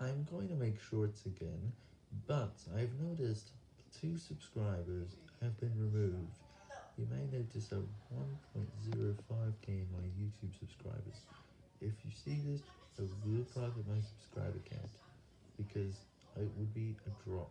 I'm going to make shorts again, but I've noticed two subscribers have been removed. You may notice a 1.05k in my YouTube subscribers. If you see this, I will private my subscriber count, because it would be a drop.